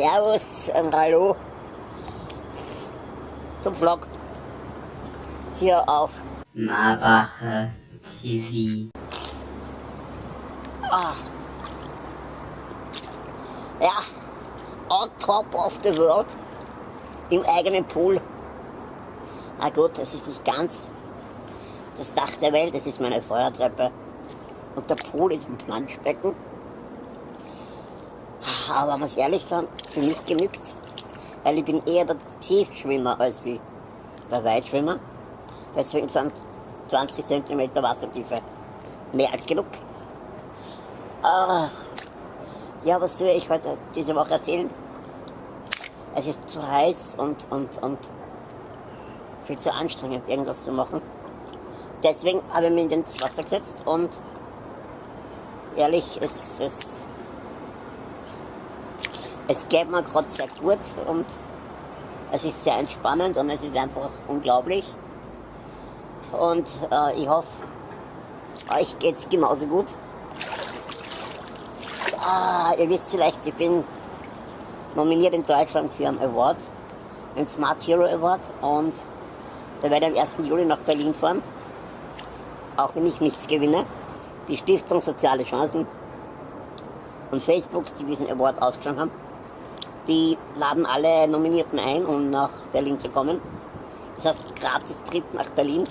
Servus und Hallo zum Vlog hier auf Marbacher TV. ah, ja, on top of the world im eigenen Pool. Na gut, das ist nicht ganz das Dach der Welt, das ist meine Feuertreppe und der Pool ist ein Planschbecken. Aber muss ehrlich sagen, für mich genügt's, weil ich bin eher der Tiefschwimmer als wie der Weitschwimmer. Deswegen sind 20 cm Wassertiefe mehr als genug. Ah, ja, was soll ich heute diese Woche erzählen? Es ist zu heiß und, und, und viel zu anstrengend, irgendwas zu machen. Deswegen habe ich mich ins Wasser gesetzt und ehrlich, es, es, es geht mir gerade sehr gut und es ist sehr entspannend und es ist einfach unglaublich. Und äh, ich hoffe, euch geht es genauso gut. Ah, ihr wisst vielleicht, ich bin nominiert in Deutschland für einen Award, den Smart Hero Award. Und da werde ich am 1. Juli nach Berlin fahren, auch wenn ich nichts gewinne. Die Stiftung Soziale Chancen und Facebook, die diesen Award ausgeschlagen haben, die laden alle Nominierten ein, um nach Berlin zu kommen. Das heißt, gratis Trip nach Berlin,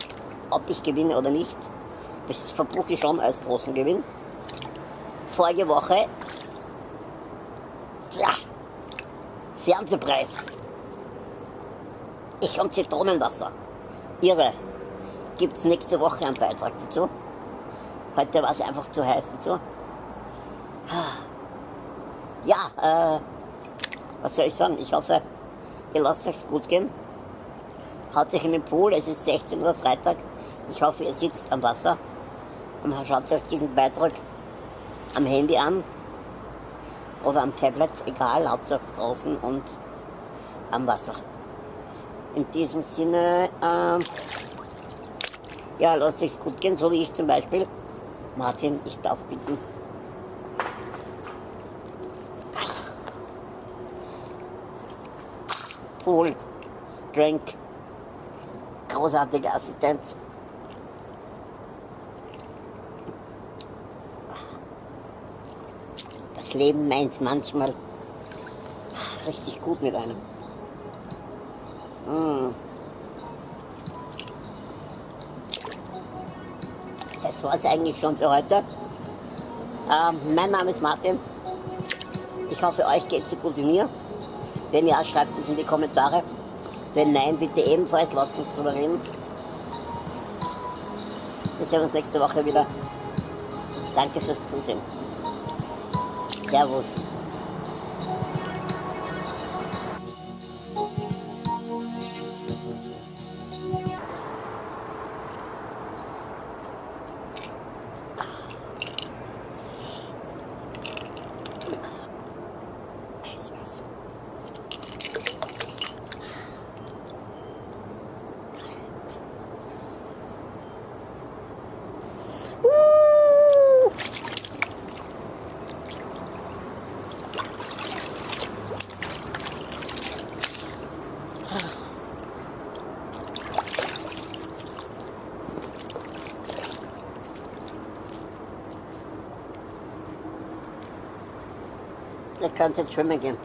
ob ich gewinne oder nicht. Das verbuche ich schon als großen Gewinn. Vorige Woche, tja, Fernsehpreis. Ich und Zitronenwasser. Irre. Gibt es nächste Woche einen Beitrag dazu. Heute war es einfach zu heiß dazu. Ja, äh, was soll ich sagen? Ich hoffe, ihr lasst euch gut gehen. Haut euch in den Pool, es ist 16 Uhr Freitag. Ich hoffe, ihr sitzt am Wasser und schaut euch diesen Beitrag am Handy an oder am Tablet, egal, Hauptsache draußen und am Wasser. In diesem Sinne, äh, ja, lasst euch gut gehen, so wie ich zum Beispiel. Martin, ich darf bitten. Pool, Drink, großartige Assistenz. Das Leben meint manchmal richtig gut mit einem. Mm. Das war es eigentlich schon für heute. Ähm, mein Name ist Martin. Ich hoffe, euch geht es so gut wie mir. Wenn ja, schreibt es in die Kommentare. Wenn nein, bitte ebenfalls, lasst uns drüber reden. Wir sehen uns nächste Woche wieder. Danke fürs Zusehen. Servus. Ihr könnt jetzt schwimmen gehen.